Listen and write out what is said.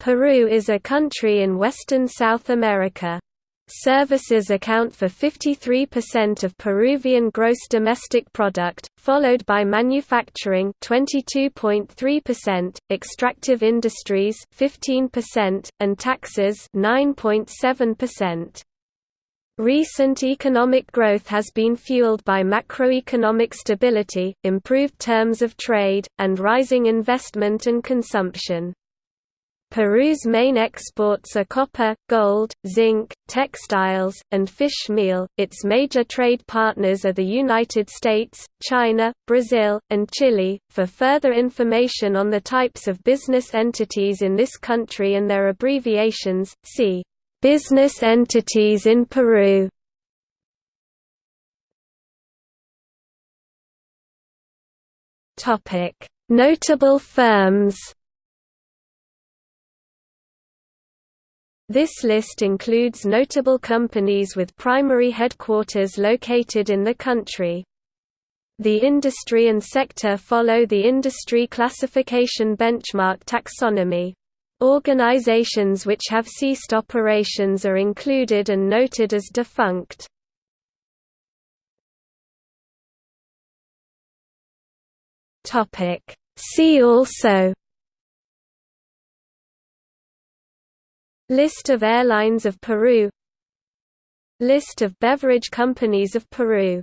Peru is a country in western South America. Services account for 53% of Peruvian gross domestic product, followed by manufacturing 22.3%, extractive industries 15%, and taxes 9.7%. Recent economic growth has been fueled by macroeconomic stability, improved terms of trade, and rising investment and consumption. Peru's main exports are copper, gold, zinc, textiles, and fish meal. Its major trade partners are the United States, China, Brazil, and Chile. For further information on the types of business entities in this country and their abbreviations, see Business entities in Peru. Topic: Notable firms. This list includes notable companies with primary headquarters located in the country. The industry and sector follow the industry classification benchmark taxonomy. Organizations which have ceased operations are included and noted as defunct. See also List of airlines of Peru. List of beverage companies of Peru